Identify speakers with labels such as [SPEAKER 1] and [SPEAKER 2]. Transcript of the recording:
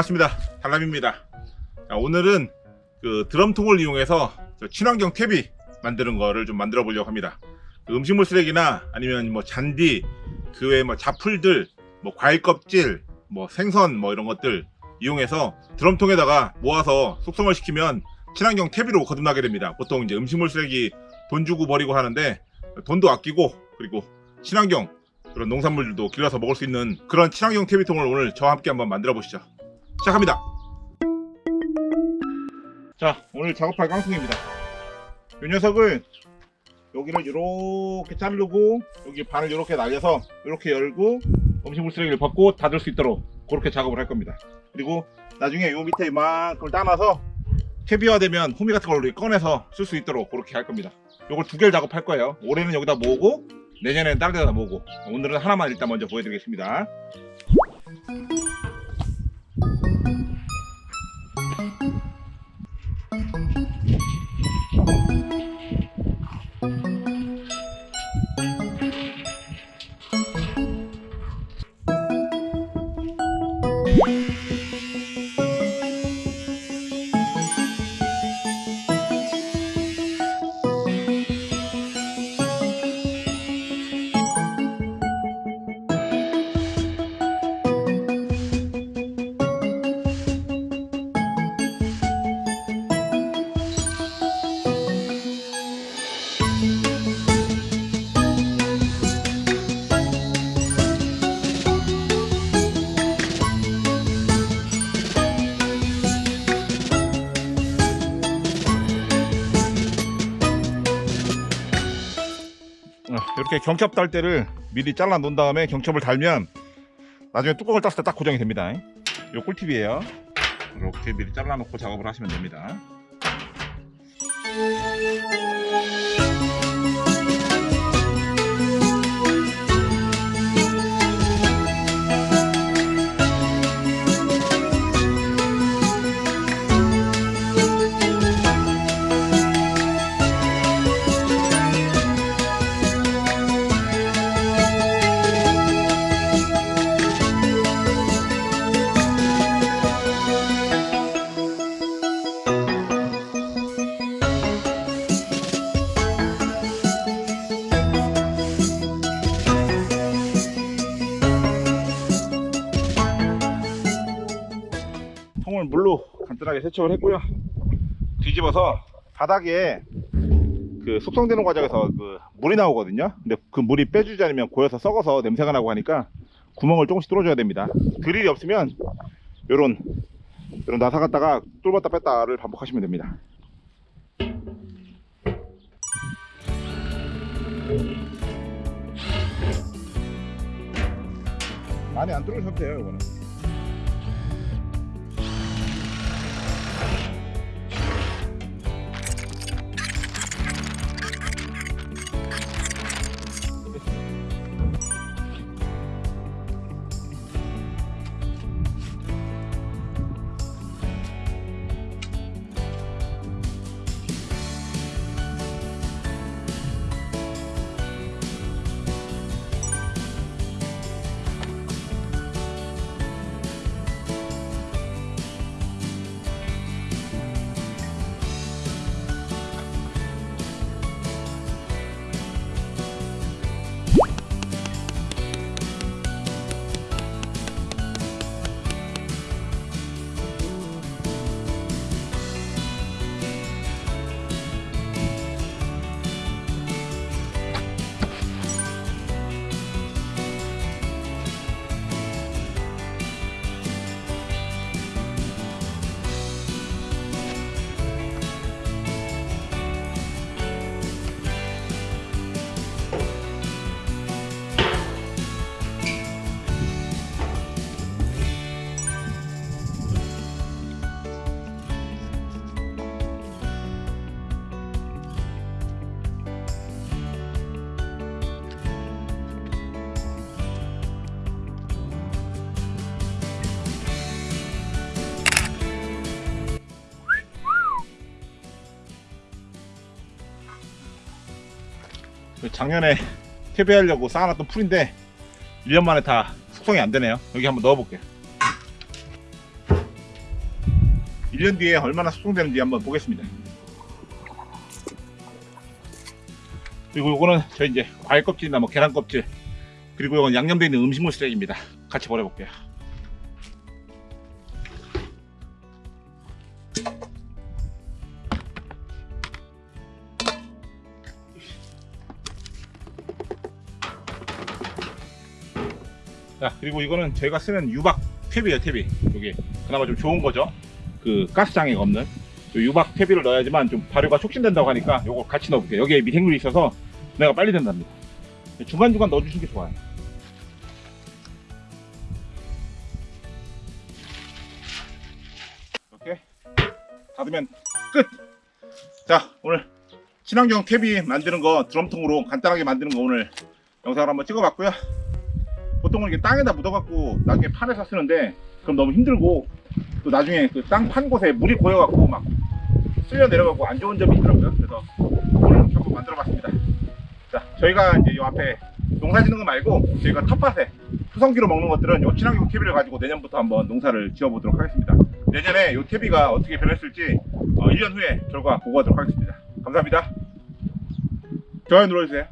[SPEAKER 1] 반갑습니다. 달람입니다. 자, 오늘은 그 드럼통을 이용해서 저 친환경 탭이 만드는 거를 좀 만들어 보려고 합니다. 그 음식물 쓰레기나 아니면 뭐 잔디, 그 외에 뭐 자풀들, 뭐 과일 껍질, 뭐 생선 뭐 이런 것들 이용해서 드럼통에다가 모아서 숙성을 시키면 친환경 탭으로 거듭나게 됩니다. 보통 이제 음식물 쓰레기 돈 주고 버리고 하는데 돈도 아끼고 그리고 친환경 그런 농산물들도 길러서 먹을 수 있는 그런 친환경 탭이통을 오늘 저와 함께 한번 만들어 보시죠. 시작합니다. 자, 오늘 작업할 깡통입니다. 이 녀석을 여기를 이렇게 자르고 여기 반을 이렇게 날려서 이렇게 열고 음식물 쓰레기를 벗고 닫을 수 있도록 그렇게 작업을 할 겁니다. 그리고 나중에 요 밑에 이만큼을 따놔서 캐비화되면 호미 같은 걸로 꺼내서 쓸 수 있도록 그렇게 할 겁니다. 요걸 두 개를 작업할 거예요. 올해는 여기다 모으고 내년에는 다른 데다 모으고 오늘은 하나만 일단 먼저 보여드리겠습니다. 어, 이렇게 경첩 달 때를 미리 잘라 놓은 다음에 경첩을 달면 나중에 뚜껑을 땄을 때 딱 고정이 됩니다. 요 꿀팁이에요. 이렇게 미리 잘라 놓고 작업을 하시면 됩니다. 간단하게 세척을 했고요. 뒤집어서 바닥에 그 숙성되는 과정에서 그 물이 나오거든요. 근데 그 물이 빼주지 않으면 고여서 썩어서 냄새가 나고 하니까 구멍을 조금씩 뚫어줘야 됩니다. 드릴이 없으면 요런 요런 나사 갖다가 뚫었다 뺐다를 반복하시면 됩니다. 많이 안 뚫으셔도 돼요, 이거는. 작년에 퇴비하려고 쌓아놨던 풀인데 1년 만에 다 숙성이 안 되네요. 여기 한번 넣어볼게요. 1년 뒤에 얼마나 숙성되는지 한번 보겠습니다. 그리고 요거는 저 이제 과일 껍질이나 뭐 계란 껍질 그리고 이건 양념되어 있는 음식물 쓰레기입니다. 같이 버려볼게요. 자 그리고 이거는 저희가 쓰는 유박 탭이에요 탭이 여기 그나마 좀 좋은 거죠? 그 가스장애가 없는 요 유박 탭이를 넣어야지만 좀 발효가 촉진된다고 하니까 요거 같이 넣어볼게요. 여기에 미생물이 있어서 내가 빨리 된답니다. 중간중간 넣어주시는 게 좋아요. 이렇게 닫으면 끝 자 오늘 친환경 탭이 만드는 거 드럼통으로 간단하게 만드는 거 오늘 영상을 한번 찍어봤고요 보통은 이게 땅에다 묻어갖고 나중에 판에서 쓰는데 그럼 너무 힘들고 또 나중에 그 땅 판 곳에 물이 고여갖고 막 쓸려 내려가고 안 좋은 점이 있더라고요. 그래서 오늘 이렇게 한번 만들어봤습니다. 자, 저희가 이제 이 앞에 농사 짓는 거 말고 저희가 텃밭에 수성기로 먹는 것들은 요 친환경 퇴비를 가지고 내년부터 한번 농사를 지어보도록 하겠습니다. 내년에 요 퇴비가 어떻게 변했을지 어, 1년 후에 결과 보고하도록 하겠습니다. 감사합니다. 좋아요 눌러주세요.